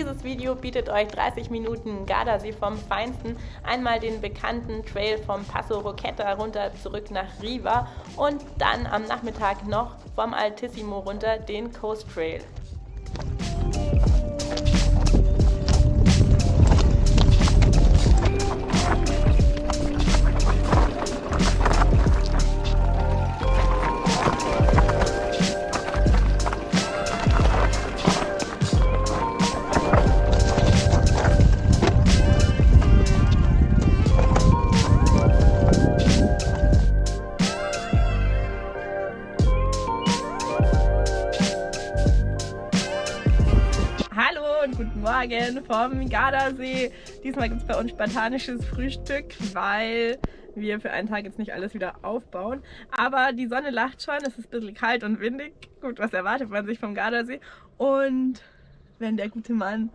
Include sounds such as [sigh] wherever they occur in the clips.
Dieses Video bietet euch 30 Minuten Gardasee vom Feinsten, einmal den bekannten Trail vom Passo Roqueta runter zurück nach Riva und dann am Nachmittag noch vom Altissimo runter den Coast Trail. Morgen vom Gardasee. Diesmal gibt es bei uns spartanisches Frühstück, weil wir für einen Tag jetzt nicht alles wieder aufbauen. Aber die Sonne lacht schon, es ist ein bisschen kalt und windig. Gut, was erwartet man sich vom Gardasee? Und wenn der gute Mann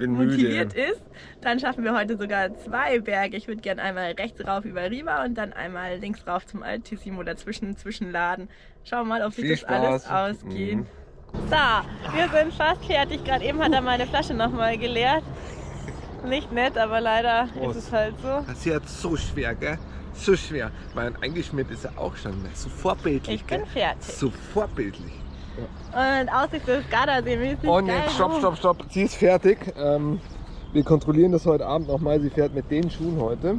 motiviert müde. ist, dann schaffen wir heute sogar zwei Berge. Ich würde gerne einmal rechts rauf über Riva und dann einmal links rauf zum Altissimo dazwischen zwischenladen. Schauen wir mal, ob sich das alles ausgeht. Mhm. So, wir sind fast fertig. Gerade eben hat er meine Flasche nochmal geleert. Nicht nett, aber leider Prost. ist es halt so. Das ist jetzt so schwer, gell? So schwer. Mein eingeschmiert ist er auch schon. So vorbildlich. Ich bin gell? fertig. So vorbildlich. Ja. Und Aussicht des Gardasee mäßig Und jetzt stopp, stopp, stopp. Sie ist fertig. Ähm, wir kontrollieren das heute Abend nochmal. Sie fährt mit den Schuhen heute.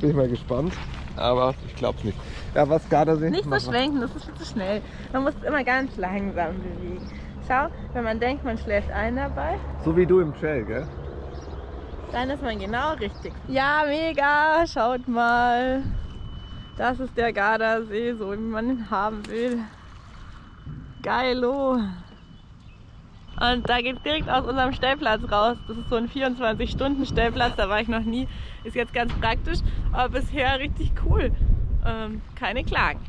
Bin ich mal gespannt. Aber ich glaube es nicht. Ja, was Gardasee? Nicht so schwenken, das ist viel zu schnell. Man muss immer ganz langsam bewegen. Schau, wenn man denkt, man schläft ein dabei. So wie du im Trail, gell? Dann ist man genau richtig. Ja, mega! Schaut mal. Das ist der Gardasee, so wie man ihn haben will. Geilo! Und da geht direkt aus unserem Stellplatz raus. Das ist so ein 24-Stunden-Stellplatz, da war ich noch nie. Ist jetzt ganz praktisch, aber bisher richtig cool ähm, keine Klagen.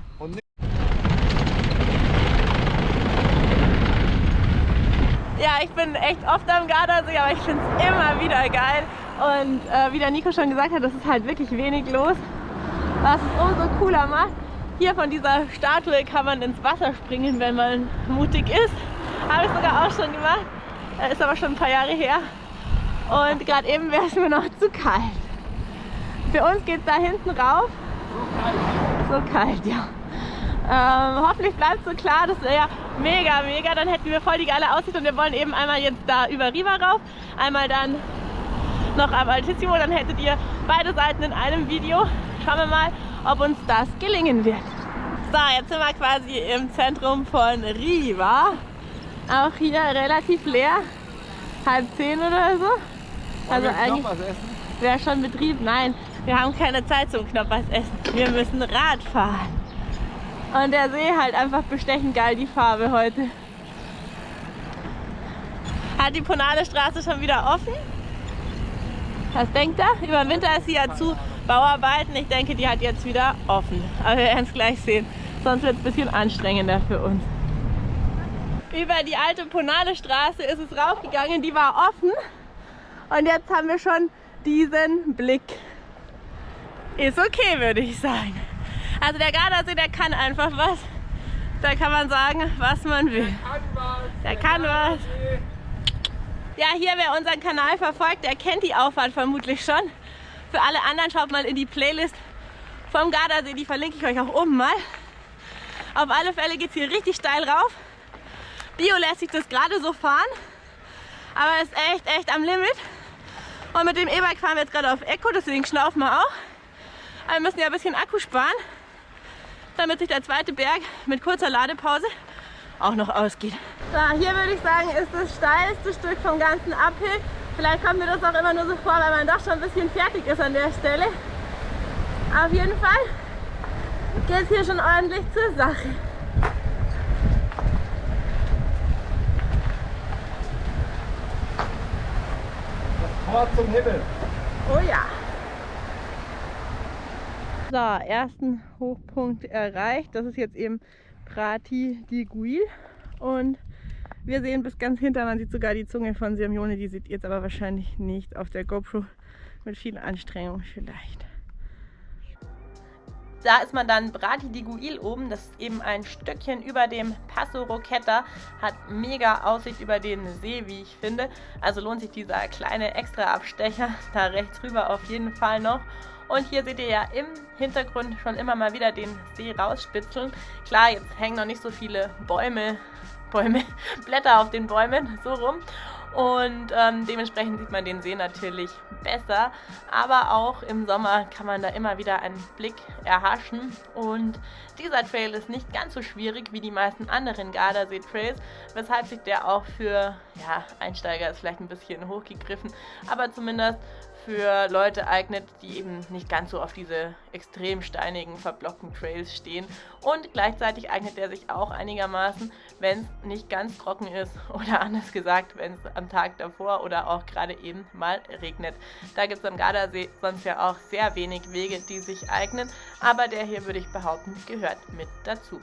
Ja, ich bin echt oft am Gardasee, aber ich finde es immer wieder geil. Und äh, wie der Nico schon gesagt hat, das ist halt wirklich wenig los, was es umso cooler macht. Hier von dieser Statue kann man ins Wasser springen, wenn man mutig ist. Habe ich sogar auch schon gemacht, äh, ist aber schon ein paar Jahre her. Und gerade eben wäre es [laughs] mir noch zu kalt. Für uns geht es da hinten rauf so kalt, ja. Ähm, hoffentlich bleibt so klar, das wäre ja mega, mega. Dann hätten wir voll die geile Aussicht und wir wollen eben einmal jetzt da über Riva rauf, einmal dann noch am Altissimo, dann hättet ihr beide Seiten in einem Video. Schauen wir mal, ob uns das gelingen wird. So, jetzt sind wir quasi im Zentrum von Riva. Auch hier relativ leer, halb zehn oder so. Also eigentlich wäre schon Betrieb. Nein, wir haben keine Zeit zum Knoppers essen. Wir müssen Rad fahren. Und der See halt einfach bestechend geil, die Farbe heute. Hat die Ponale Straße schon wieder offen? Was denkt er? Über den Winter ist sie ja zu Bauarbeiten. Ich denke, die hat jetzt wieder offen. Aber wir werden es gleich sehen. Sonst wird es ein bisschen anstrengender für uns. Über die alte Ponale Straße ist es raufgegangen. Die war offen. Und jetzt haben wir schon diesen Blick ist okay, würde ich sagen. Also der Gardasee, der kann einfach was. Da kann man sagen, was man will. Der kann was. Ja, hier, wer unseren Kanal verfolgt, der kennt die Auffahrt vermutlich schon. Für alle anderen schaut mal in die Playlist vom Gardasee, die verlinke ich euch auch oben mal. Auf alle Fälle geht es hier richtig steil rauf. Bio lässt sich das gerade so fahren, aber ist echt, echt am Limit. Und mit dem E-Bike fahren wir jetzt gerade auf Eco, deswegen schnaufen wir auch. Aber wir müssen ja ein bisschen Akku sparen, damit sich der zweite Berg mit kurzer Ladepause auch noch ausgeht. So, hier würde ich sagen, ist das steilste Stück vom ganzen Uphill. Vielleicht kommt mir das auch immer nur so vor, weil man doch schon ein bisschen fertig ist an der Stelle. Auf jeden Fall geht es hier schon ordentlich zur Sache. Das Tor zum Himmel. Oh ja. So, ersten Hochpunkt erreicht. Das ist jetzt eben Prati di Guil. Und wir sehen bis ganz hinter, man sieht sogar die Zunge von Simeone. Die sieht jetzt aber wahrscheinlich nicht auf der GoPro. Mit viel Anstrengung vielleicht. Da ist man dann Brati di Guil oben, das ist eben ein Stückchen über dem Passo Roqueta, hat mega Aussicht über den See, wie ich finde. Also lohnt sich dieser kleine Extra-Abstecher da rechts rüber auf jeden Fall noch. Und hier seht ihr ja im Hintergrund schon immer mal wieder den See rausspitzeln. Klar, jetzt hängen noch nicht so viele Bäume, Bäume, [laughs] Blätter auf den Bäumen, so rum. Und ähm, dementsprechend sieht man den See natürlich besser. Aber auch im Sommer kann man da immer wieder einen Blick erhaschen. Und dieser Trail ist nicht ganz so schwierig wie die meisten anderen Gardasee-Trails, weshalb sich der auch für ja, Einsteiger ist vielleicht ein bisschen hochgegriffen, aber zumindest für Leute eignet, die eben nicht ganz so auf diese extrem steinigen, verblockten Trails stehen. Und gleichzeitig eignet er sich auch einigermaßen, wenn es nicht ganz trocken ist [laughs] oder anders gesagt, wenn es am Tag davor oder auch gerade eben mal regnet. Da gibt es am Gardasee sonst ja auch sehr wenig Wege, die sich eignen, aber der hier würde ich behaupten, gehört mit dazu.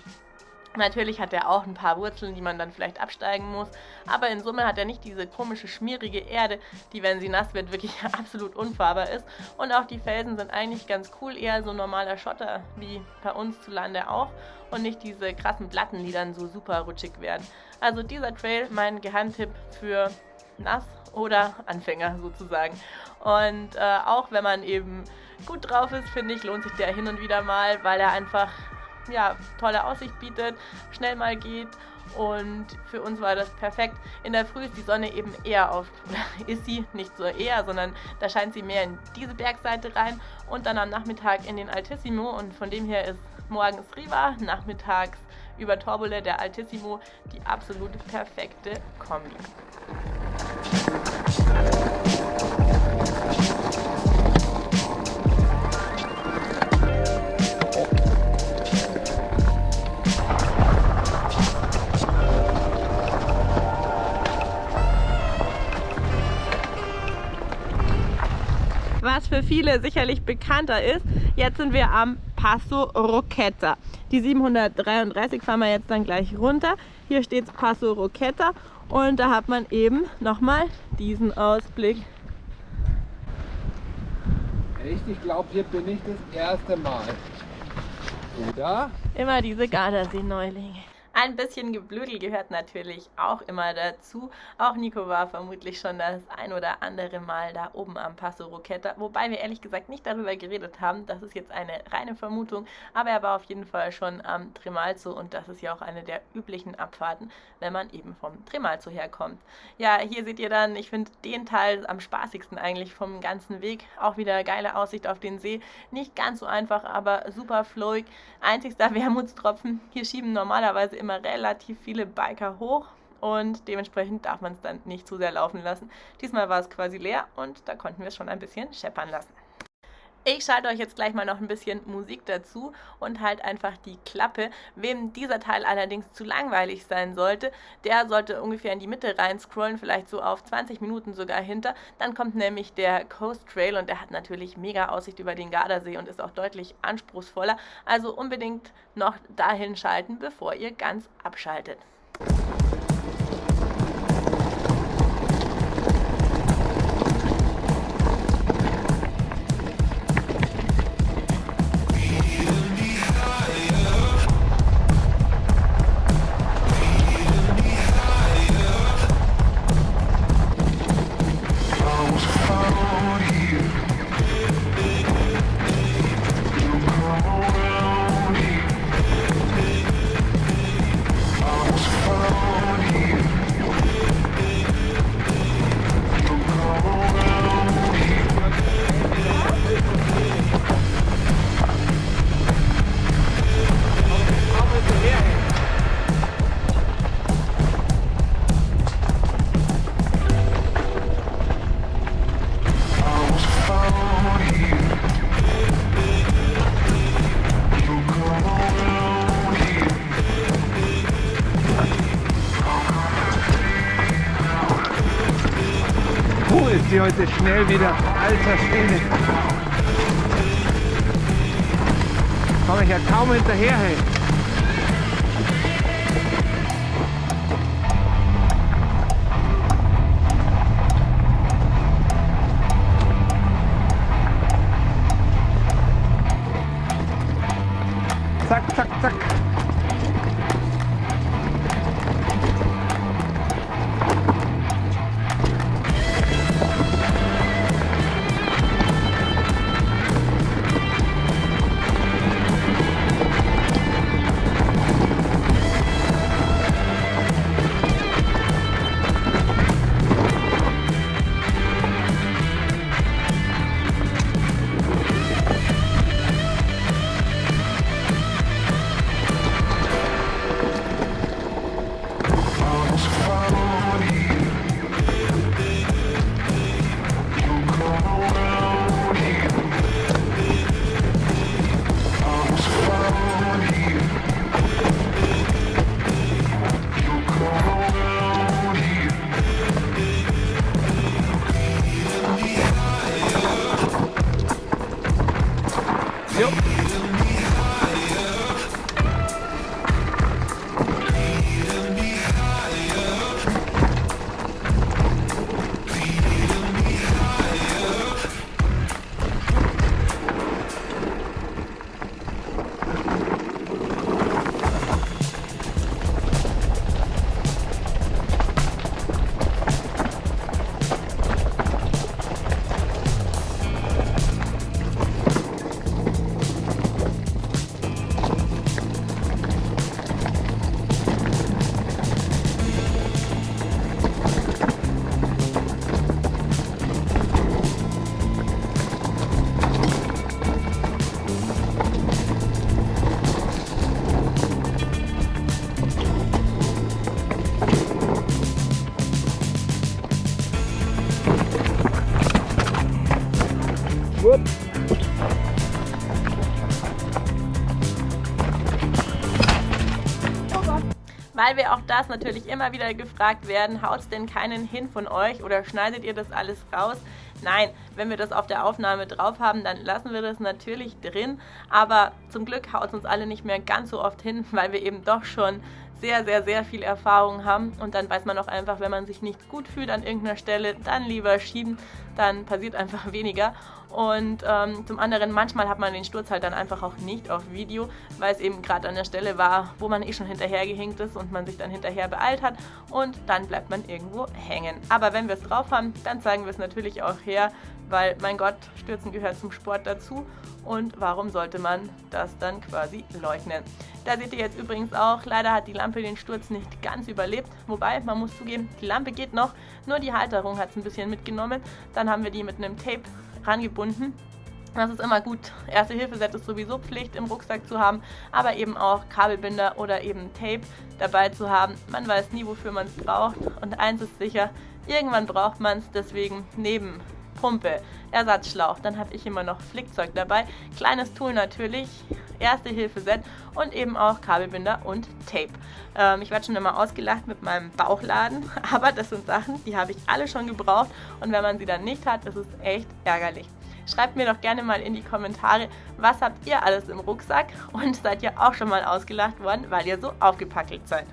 Natürlich hat er auch ein paar Wurzeln, die man dann vielleicht absteigen muss, aber in Summe hat er nicht diese komische, schmierige Erde, die, wenn sie nass wird, wirklich [laughs] absolut unfahrbar ist. Und auch die Felsen sind eigentlich ganz cool, eher so normaler Schotter, wie bei uns zu Lande auch, und nicht diese krassen Platten, die dann so super rutschig werden. Also dieser Trail, mein Geheimtipp für nass oder Anfänger sozusagen. Und äh, auch wenn man eben gut drauf ist, finde ich, lohnt sich der hin und wieder mal, weil er einfach ja, tolle Aussicht bietet, schnell mal geht und für uns war das perfekt. In der Früh ist die Sonne eben eher auf, [laughs] ist sie nicht so eher, sondern da scheint sie mehr in diese Bergseite rein und dann am Nachmittag in den Altissimo und von dem her ist morgens Riva, nachmittags über Torbole der Altissimo die absolut perfekte Kombi. Viele sicherlich bekannter ist. Jetzt sind wir am Passo Roqueta. Die 733 fahren wir jetzt dann gleich runter. Hier steht Passo Roqueta und da hat man eben nochmal diesen Ausblick. Echt? Ich glaube, hier bin ich das erste Mal. Oder? Immer diese Gardasee-Neulinge. Ein bisschen Geblödel gehört natürlich auch immer dazu. Auch Nico war vermutlich schon das ein oder andere Mal da oben am Passo Roqueta, wobei wir ehrlich gesagt nicht darüber geredet haben. Das ist jetzt eine reine Vermutung, aber er war auf jeden Fall schon am Tremalzo und das ist ja auch eine der üblichen Abfahrten, wenn man eben vom Tremalzo herkommt. Ja, hier seht ihr dann, ich finde den Teil am spaßigsten eigentlich vom ganzen Weg. Auch wieder geile Aussicht auf den See. Nicht ganz so einfach, aber super flowig. Einzigster [laughs] Wermutstropfen, hier schieben normalerweise immer relativ viele Biker hoch und dementsprechend darf man es dann nicht zu sehr laufen lassen. Diesmal war es quasi leer und da konnten wir es schon ein bisschen scheppern lassen. Ich schalte euch jetzt gleich mal noch ein bisschen Musik dazu und halt einfach die Klappe. Wem dieser Teil allerdings zu langweilig sein sollte, der sollte ungefähr in die Mitte rein scrollen, vielleicht so auf 20 Minuten sogar hinter. Dann kommt nämlich der Coast Trail und der hat natürlich mega Aussicht über den Gardasee und ist auch deutlich anspruchsvoller. Also unbedingt noch dahin schalten, bevor ihr ganz abschaltet. Sie heute schnell wieder. Alter Schwede. Komme ich ja kaum hinterher. Hey. Weil wir auch das natürlich immer wieder gefragt werden, haut es denn keinen hin von euch oder schneidet ihr das alles raus? Nein, wenn wir das auf der Aufnahme drauf haben, dann lassen wir das natürlich drin. Aber zum Glück haut es uns alle nicht mehr ganz so oft hin, [laughs] weil wir eben doch schon sehr, sehr, sehr viel Erfahrung haben. Und dann weiß man auch einfach, wenn man sich nicht gut fühlt an irgendeiner Stelle, dann lieber schieben, dann passiert einfach [laughs] weniger. Und ähm, zum anderen, manchmal hat man den Sturz halt dann einfach auch nicht auf Video, weil es eben gerade an der Stelle war, wo man eh schon hinterhergehinkt ist und man sich dann hinterher beeilt hat und dann bleibt man irgendwo hängen. Aber wenn wir es drauf haben, dann zeigen wir es natürlich auch her, weil mein Gott, Stürzen gehört zum Sport dazu und warum sollte man das dann quasi leugnen. Da seht ihr jetzt übrigens auch, leider hat die Lampe den Sturz nicht ganz überlebt, wobei man muss zugeben, die Lampe geht noch, nur die Halterung hat es ein bisschen mitgenommen. Dann haben wir die mit einem Tape rangebunden. Das ist immer gut. Erste-Hilfe-Set ist sowieso Pflicht im Rucksack zu haben, aber eben auch Kabelbinder oder eben Tape dabei zu haben. Man weiß nie, wofür man es braucht. Und eins ist sicher, irgendwann braucht man es. Deswegen neben Pumpe, Ersatzschlauch, dann habe ich immer noch Flickzeug dabei. Kleines Tool natürlich, Erste-Hilfe-Set und eben auch Kabelbinder und Tape. Ähm, ich werde schon immer ausgelacht mit meinem Bauchladen, [laughs] aber das sind Sachen, die habe ich alle schon gebraucht und wenn man sie dann nicht hat, ist es echt ärgerlich. Schreibt mir doch gerne mal in die Kommentare, was habt ihr alles im Rucksack und seid ihr auch schon mal ausgelacht worden, weil ihr so aufgepackelt seid.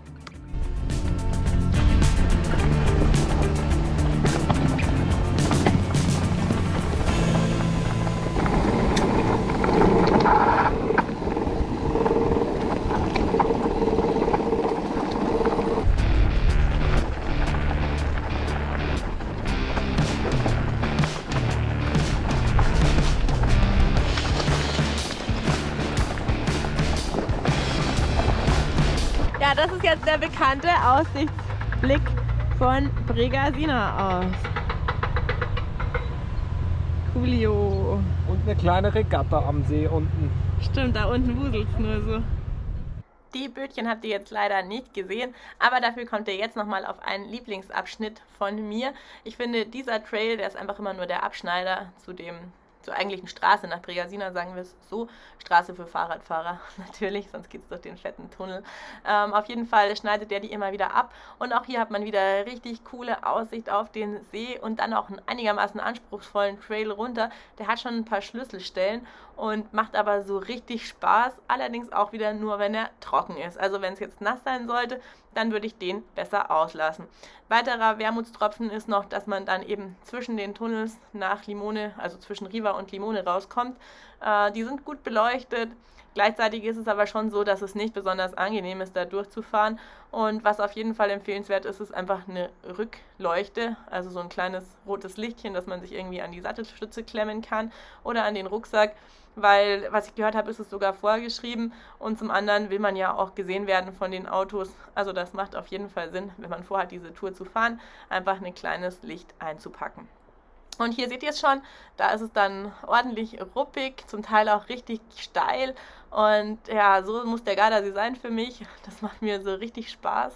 Jetzt der bekannte Aussichtsblick von Bregasina aus. Coolio. Und eine kleine Regatta am See unten. Stimmt, da unten wuselt es nur so. Die Bötchen habt ihr jetzt leider nicht gesehen, aber dafür kommt ihr jetzt nochmal auf einen Lieblingsabschnitt von mir. Ich finde, dieser Trail, der ist einfach immer nur der Abschneider zu dem zur eigentlichen Straße nach Bregasina, sagen wir es so. Straße für Fahrradfahrer [laughs] natürlich, sonst geht es durch den fetten Tunnel. Ähm, auf jeden Fall schneidet der die immer wieder ab. Und auch hier hat man wieder richtig coole Aussicht auf den See und dann auch einen einigermaßen anspruchsvollen Trail runter. Der hat schon ein paar Schlüsselstellen und macht aber so richtig Spaß. Allerdings auch wieder nur, wenn er trocken ist. Also wenn es jetzt nass sein sollte, dann würde ich den besser auslassen. Weiterer Wermutstropfen ist noch, dass man dann eben zwischen den Tunnels nach Limone, also zwischen Riva und Limone rauskommt. Äh, die sind gut beleuchtet. Gleichzeitig ist es aber schon so, dass es nicht besonders angenehm ist, da durchzufahren. Und was auf jeden Fall empfehlenswert ist, ist einfach eine Rückleuchte, also so ein kleines rotes Lichtchen, das man sich irgendwie an die Sattelstütze klemmen kann oder an den Rucksack weil, was ich gehört habe, ist es sogar vorgeschrieben und zum anderen will man ja auch gesehen werden von den Autos. Also das macht auf jeden Fall Sinn, wenn man vorhat, diese Tour zu fahren, einfach ein kleines Licht einzupacken. Und hier seht ihr es schon, da ist es dann ordentlich ruppig, zum Teil auch richtig steil. Und ja, so muss der Gardasee sein für mich. Das macht mir so richtig Spaß.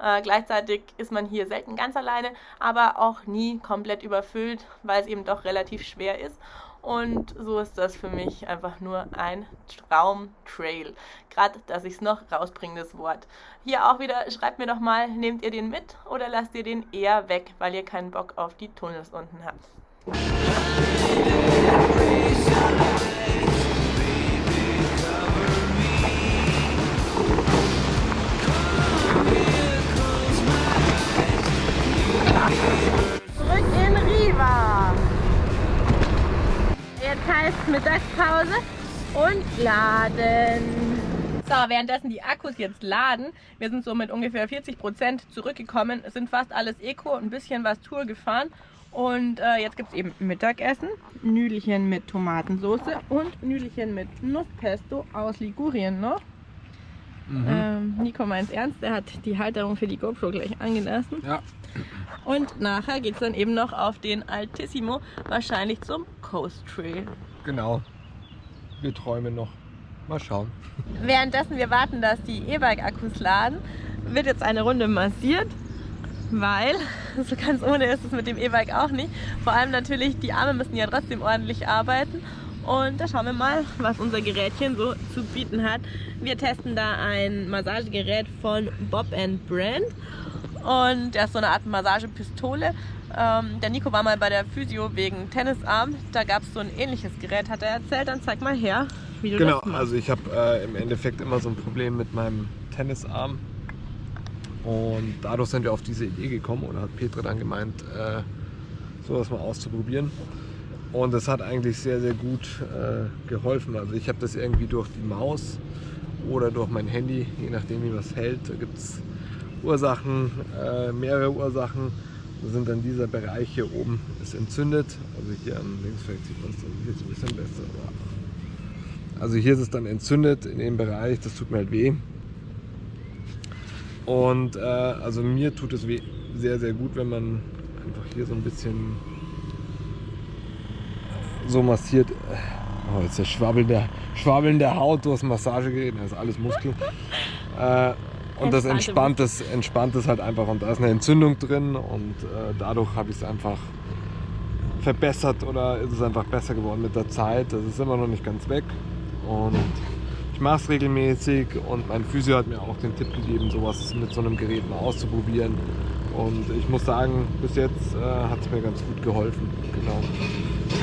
Äh, gleichzeitig ist man hier selten ganz alleine, aber auch nie komplett überfüllt, weil es eben doch relativ schwer ist. Und so ist das für mich einfach nur ein Traumtrail. Gerade, dass ich es noch rausbringe, das Wort. Hier auch wieder, schreibt mir doch mal, nehmt ihr den mit oder lasst ihr den eher weg, weil ihr keinen Bock auf die Tunnels unten habt. Heißt Mittagspause und laden. So, währenddessen die Akkus jetzt laden, wir sind so mit ungefähr 40% zurückgekommen, sind fast alles Eco, ein bisschen was Tour gefahren und äh, jetzt gibt es eben Mittagessen, Nüdelchen mit Tomatensauce und Nüdelchen mit Nusspesto aus Ligurien noch. Mhm. Ähm, Nico meint ernst, der hat die Halterung für die GoPro gleich angelassen. Ja. Und nachher geht es dann eben noch auf den Altissimo, wahrscheinlich zum Coast Trail. Genau. Wir träumen noch. Mal schauen. Währenddessen wir warten, dass die E-Bike-Akkus laden, wird jetzt eine Runde massiert. weil [laughs] so ganz ohne ist es mit dem E-Bike auch nicht. Vor allem natürlich, die Arme müssen ja trotzdem ordentlich arbeiten. Und da schauen wir mal, was unser Gerätchen so zu bieten hat. Wir testen da ein Massagegerät von Bob Brand. Und das ist so eine Art Massagepistole. Ähm, der Nico war mal bei der Physio wegen Tennisarm. Da gab es so ein ähnliches Gerät, hat er erzählt. Dann zeig mal her, wie du genau, das machst. also ich habe äh, im Endeffekt immer so ein Problem mit meinem Tennisarm. Und dadurch sind wir auf diese Idee gekommen oder hat Petra dann gemeint, äh, sowas mal auszuprobieren. Und das hat eigentlich sehr, sehr gut äh, geholfen. Also ich habe das irgendwie durch die Maus oder durch mein Handy, je nachdem wie was hält. Da gibt es Ursachen, äh, mehrere Ursachen. Sind dann dieser Bereich hier oben ist entzündet. Also hier an links vielleicht sieht man es dann hier ist ein bisschen besser. Also hier ist es dann entzündet in dem Bereich, das tut mir halt weh. Und äh, also mir tut es weh, sehr, sehr gut, wenn man einfach hier so ein bisschen so massiert. Oh, jetzt der schwabbelnde, schwabbelnde Haut durchs Massagegerät, das ist alles Muskel. [laughs] Äh, und das entspannt es, entspannt es halt einfach. Und da ist eine Entzündung drin und äh, dadurch habe ich es einfach verbessert oder ist es einfach besser geworden mit der Zeit. Das ist immer noch nicht ganz weg. Und ich mache es regelmäßig und mein Physio hat mir auch den Tipp gegeben, sowas mit so einem Gerät mal auszuprobieren. Und ich muss sagen, bis jetzt äh, hat es mir ganz gut geholfen. Genau.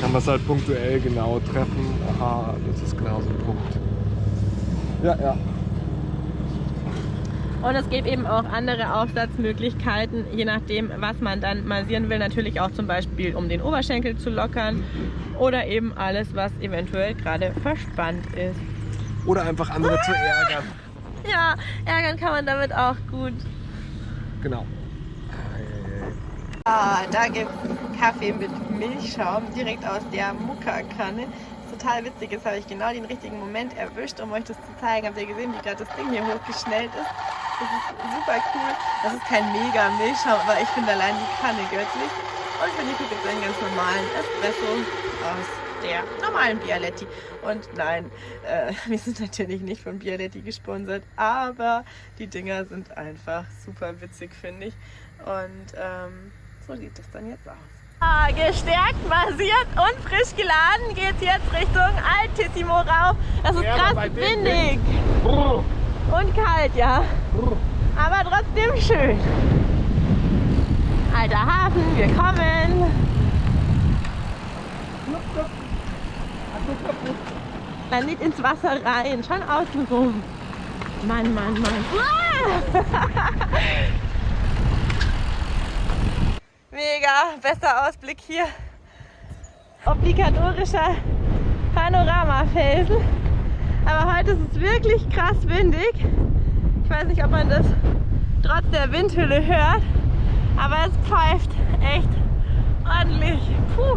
Kann man es halt punktuell genau treffen. Aha, das ist genau so ein Punkt. Ja, ja. Und es gibt eben auch andere Aufsatzmöglichkeiten, je nachdem, was man dann massieren will. Natürlich auch zum Beispiel, um den Oberschenkel zu lockern oder eben alles, was eventuell gerade verspannt ist. Oder einfach andere zu ärgern. [laughs] Ja, ärgern kann man damit auch gut. Genau. Ah, da gibt es Kaffee mit Milchschaum direkt aus der Mukka-Kanne total witzig ist, habe ich genau den richtigen Moment erwischt, um euch das zu zeigen. Habt ihr gesehen, wie gerade das Ding hier hochgeschnellt ist? Das ist super cool. Das ist kein mega Milchschaum, aber ich finde allein die Kanne göttlich. Und für Nico gibt es einen ganz normalen Espresso aus der normalen Bialetti. Und nein, äh, [laughs] wir sind natürlich nicht von Bialetti gesponsert, aber die Dinger sind einfach super witzig, finde ich. Und ähm, so sieht es dann jetzt aus. Gestärkt, massiert und frisch geladen geht es jetzt Richtung Altissimo rauf. Das ist ja, krass windig. Und kalt, ja. Aber trotzdem schön. Alter Hafen, wir kommen. Dann nicht ins Wasser rein, schon außen rum. Mann, Mann, Mann. [laughs] [laughs] Mega, bester Ausblick hier. Obligatorischer Panoramafelsen. Aber heute ist es wirklich krass windig. Ich weiß nicht, ob man das trotz der Windhülle hört, aber es pfeift echt ordentlich. Puh,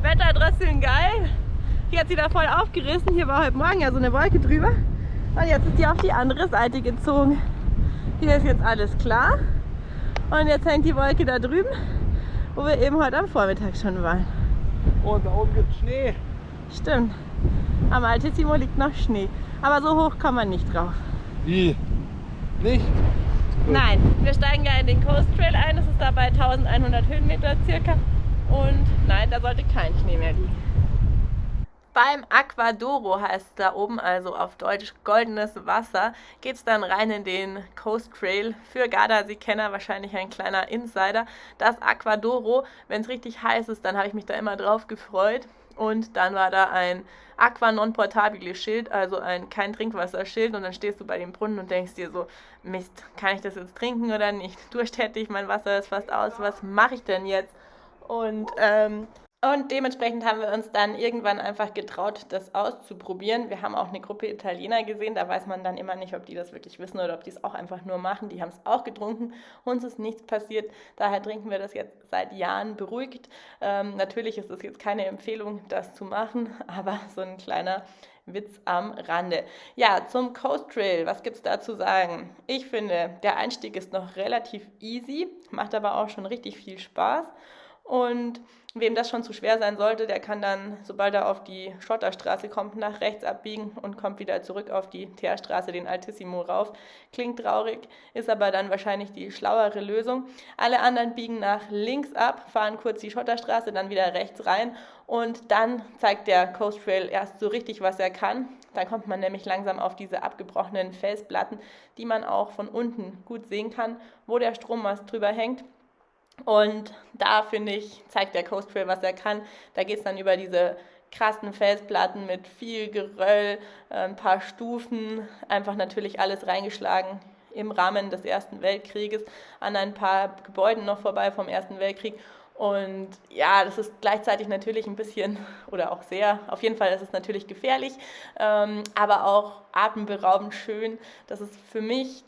Wetter trotzdem geil. Hier hat sie da voll aufgerissen. Hier war heute Morgen ja so eine Wolke drüber. Und jetzt ist sie auf die andere Seite gezogen. Hier ist jetzt alles klar. Und jetzt hängt die Wolke da drüben, wo wir eben heute am Vormittag schon waren. Und da oben gibt es Schnee. Stimmt. Am Altissimo liegt noch Schnee. Aber so hoch kann man nicht drauf. Wie? Nicht? Gut. Nein, wir steigen ja in den Coast Trail ein. Das ist da bei 1100 Höhenmeter circa. Und nein, da sollte kein Schnee mehr liegen. Beim Aquadoro heißt da oben, also auf Deutsch goldenes Wasser, geht es dann rein in den Coast Trail. Für Gardasee-Kenner wahrscheinlich ein kleiner Insider. Das Aquadoro, wenn es richtig heiß ist, dann habe ich mich da immer drauf gefreut. Und dann war da ein Aqua non portabile Schild, also ein kein Trinkwasserschild. Und dann stehst du bei dem Brunnen und denkst dir so, Mist, kann ich das jetzt trinken oder nicht? Durst ich, mein Wasser ist fast aus, was mache ich denn jetzt? Und ähm, und dementsprechend haben wir uns dann irgendwann einfach getraut, das auszuprobieren. Wir haben auch eine Gruppe Italiener gesehen, da weiß man dann immer nicht, ob die das wirklich wissen oder ob die es auch einfach nur machen. Die haben es auch getrunken, uns ist nichts passiert, daher trinken wir das jetzt seit Jahren beruhigt. Ähm, natürlich ist es jetzt keine Empfehlung, das zu machen, [laughs] aber so ein kleiner Witz am Rande. Ja, zum Coast Trail, was gibt es da zu sagen? Ich finde, der Einstieg ist noch relativ easy, macht aber auch schon richtig viel Spaß. Und wem das schon zu schwer sein sollte, der kann dann, sobald er auf die Schotterstraße kommt, nach rechts abbiegen und kommt wieder zurück auf die Teerstraße, den Altissimo rauf. Klingt traurig, ist aber dann wahrscheinlich die schlauere Lösung. Alle anderen biegen nach links ab, fahren kurz die Schotterstraße, dann wieder rechts rein und dann zeigt der Coast Trail erst so richtig, was er kann. Dann kommt man nämlich langsam auf diese abgebrochenen Felsplatten, die man auch von unten gut sehen kann, wo der Strommast drüber hängt. Und da finde ich, zeigt der Coast Trail, was er kann. Da geht es dann über diese krassen Felsplatten mit viel Geröll, äh, ein paar Stufen, einfach natürlich alles reingeschlagen im Rahmen des Ersten Weltkrieges, an ein paar Gebäuden noch vorbei vom Ersten Weltkrieg. Und ja, das ist gleichzeitig natürlich ein bisschen [laughs] oder auch sehr, auf jeden Fall ist es natürlich gefährlich, ähm, aber auch atemberaubend schön. Das ist für mich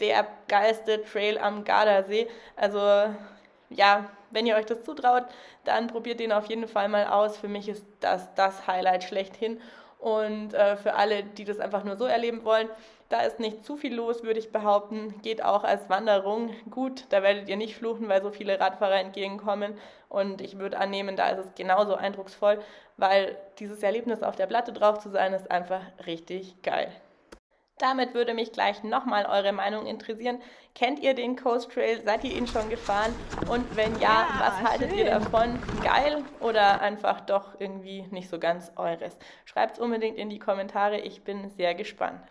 der geilste Trail am Gardasee. Also ja, wenn ihr euch das zutraut, dann probiert den auf jeden Fall mal aus. Für mich ist das das Highlight schlechthin. Und äh, für alle, die das einfach nur so erleben wollen, da ist nicht zu viel los, würde ich behaupten. Geht auch als Wanderung gut. Da werdet ihr nicht fluchen, weil so viele Radfahrer entgegenkommen. Und ich würde annehmen, da ist es genauso eindrucksvoll, weil dieses Erlebnis auf der Platte drauf zu sein, ist einfach richtig geil. Damit würde mich gleich nochmal eure Meinung interessieren. Kennt ihr den Coast Trail? Seid ihr ihn schon gefahren? Und wenn ja, ja was haltet schön. ihr davon? Geil oder einfach doch irgendwie nicht so ganz eures? Schreibt es unbedingt in die Kommentare. Ich bin sehr gespannt.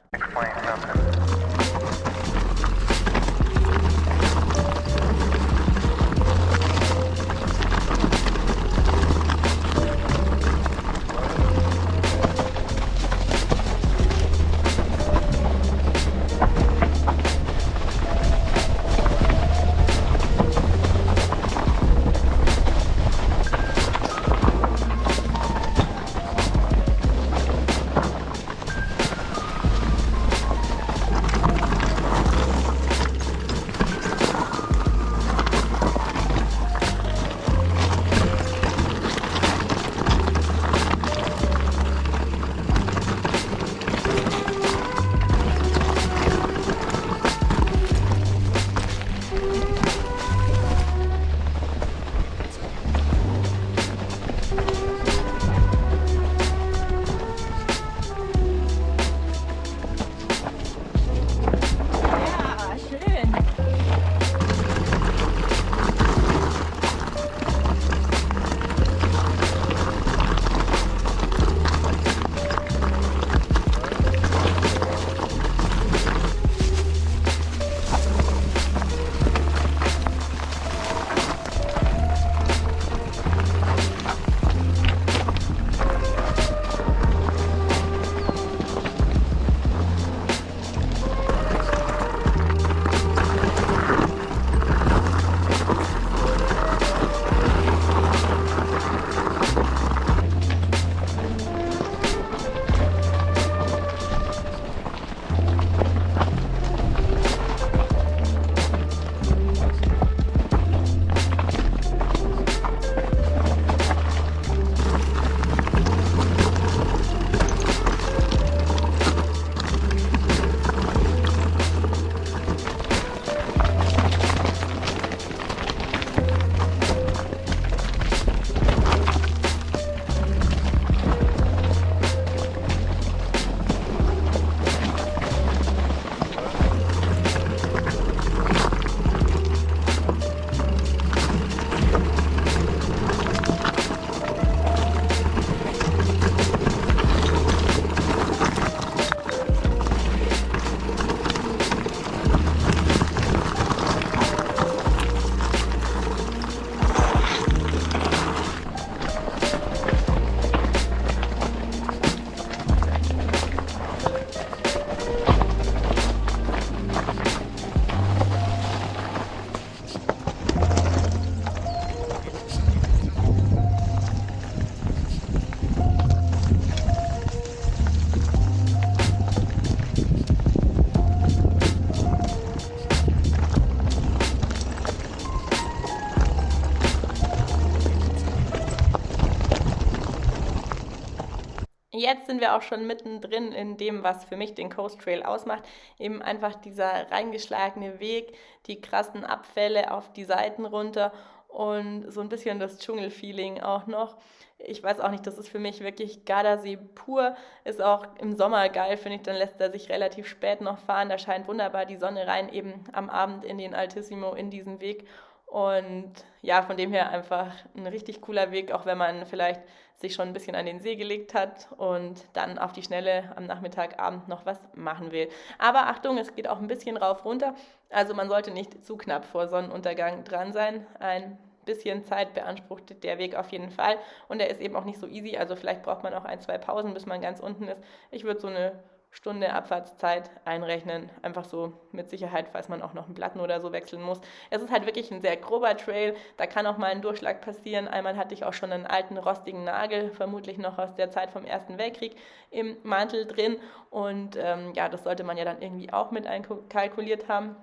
Jetzt sind wir auch schon mittendrin in dem, was für mich den Coast Trail ausmacht. Eben einfach dieser reingeschlagene Weg, die krassen Abfälle auf die Seiten runter und so ein bisschen das Dschungelfeeling auch noch. Ich weiß auch nicht, das ist für mich wirklich Gardasee pur. Ist auch im Sommer geil, finde ich. Dann lässt er sich relativ spät noch fahren. Da scheint wunderbar die Sonne rein, eben am Abend in den Altissimo, in diesen Weg. Und ja, von dem her einfach ein richtig cooler Weg, auch wenn man vielleicht sich schon ein bisschen an den See gelegt hat und dann auf die Schnelle am Nachmittagabend noch was machen will. Aber Achtung, es geht auch ein bisschen rauf runter. Also man sollte nicht zu knapp vor Sonnenuntergang dran sein. Ein bisschen Zeit beansprucht der Weg auf jeden Fall. Und er ist eben auch nicht so easy. Also vielleicht braucht man auch ein, zwei Pausen, bis man ganz unten ist. Ich würde so eine Stunde Abfahrtszeit einrechnen. Einfach so mit Sicherheit, falls man auch noch einen Platten oder so wechseln muss. Es ist halt wirklich ein sehr grober Trail. Da kann auch mal ein Durchschlag passieren. Einmal hatte ich auch schon einen alten rostigen Nagel, vermutlich noch aus der Zeit vom Ersten Weltkrieg, im Mantel drin. Und ähm, ja, das sollte man ja dann irgendwie auch mit einkalkuliert haben.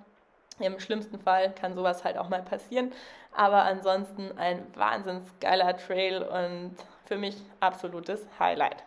Im schlimmsten Fall kann sowas halt auch mal passieren. Aber ansonsten ein wahnsinns geiler Trail und für mich absolutes Highlight.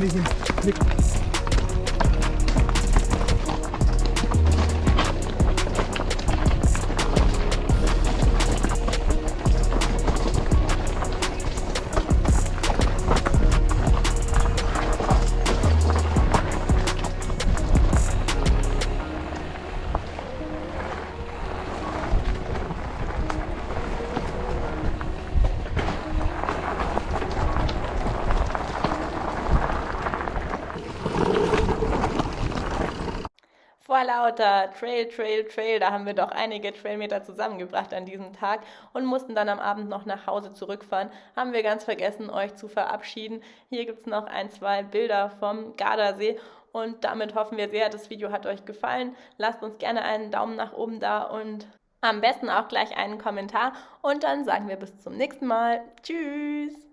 Nicht im Blick. Lauter Trail, Trail, Trail, da haben wir doch einige Trailmeter zusammengebracht an diesem Tag und mussten dann am Abend noch nach Hause zurückfahren. Haben wir ganz vergessen, euch zu verabschieden. Hier gibt es noch ein, zwei Bilder vom Gardasee und damit hoffen wir sehr, das Video hat euch gefallen. Lasst uns gerne einen Daumen nach oben da und am besten auch gleich einen Kommentar und dann sagen wir bis zum nächsten Mal. Tschüss!